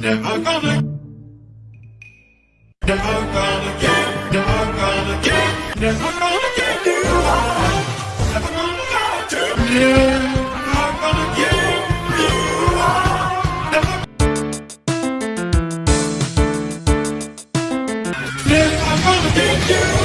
Never gonna, never gonna get, never gonna get, never gonna get you. Never gonna let you. Never gonna get you. Never, never gonna get you.